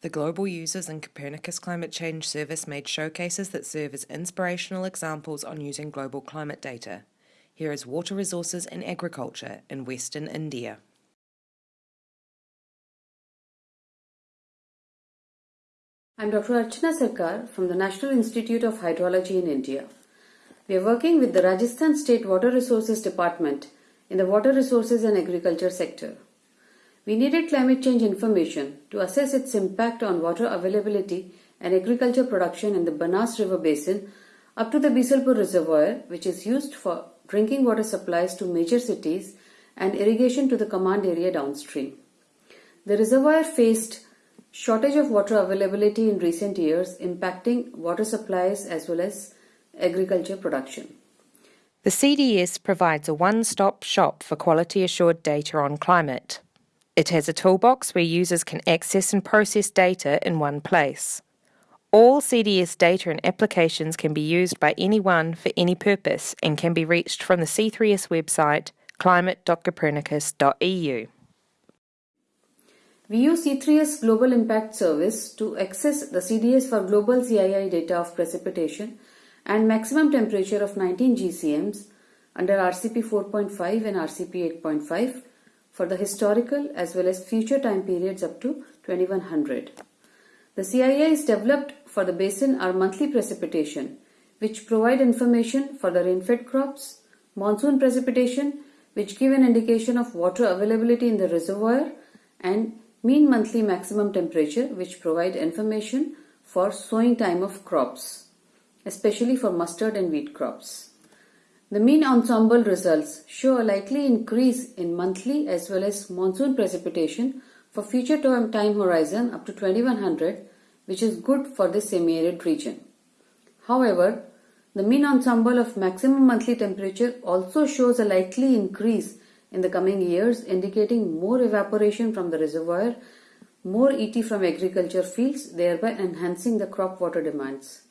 The global users in Copernicus Climate Change Service made showcases that serve as inspirational examples on using global climate data. Here is water resources and agriculture in Western India. I'm Dr. Archana Sarkar from the National Institute of Hydrology in India. We are working with the Rajasthan State Water Resources Department in the water resources and agriculture sector. We needed climate change information to assess its impact on water availability and agriculture production in the Banas River basin up to the Bisalpur Reservoir, which is used for drinking water supplies to major cities and irrigation to the command area downstream. The reservoir faced shortage of water availability in recent years, impacting water supplies as well as agriculture production. The CDS provides a one stop shop for quality assured data on climate. It has a toolbox where users can access and process data in one place. All CDS data and applications can be used by anyone for any purpose and can be reached from the C3S website climate.copernicus.eu. We use C3S Global Impact Service to access the CDS for global CII data of precipitation and maximum temperature of 19 GCMs under RCP 4.5 and RCP 8.5 for the historical as well as future time periods up to 2100. The CIIs developed for the basin are monthly precipitation, which provide information for the rainfed crops, monsoon precipitation, which give an indication of water availability in the reservoir, and mean monthly maximum temperature, which provide information for sowing time of crops, especially for mustard and wheat crops. The mean ensemble results show a likely increase in monthly as well as monsoon precipitation for future time horizon up to 2100 which is good for the semi-arid region. However, the mean ensemble of maximum monthly temperature also shows a likely increase in the coming years indicating more evaporation from the reservoir, more ET from agriculture fields thereby enhancing the crop water demands.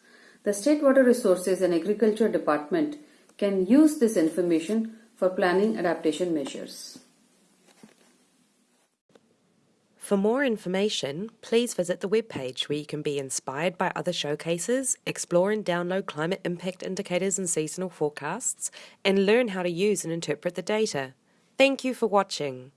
The State Water Resources and Agriculture Department can use this information for planning adaptation measures. For more information, please visit the webpage where you can be inspired by other showcases, explore and download climate impact indicators and seasonal forecasts, and learn how to use and interpret the data. Thank you for watching.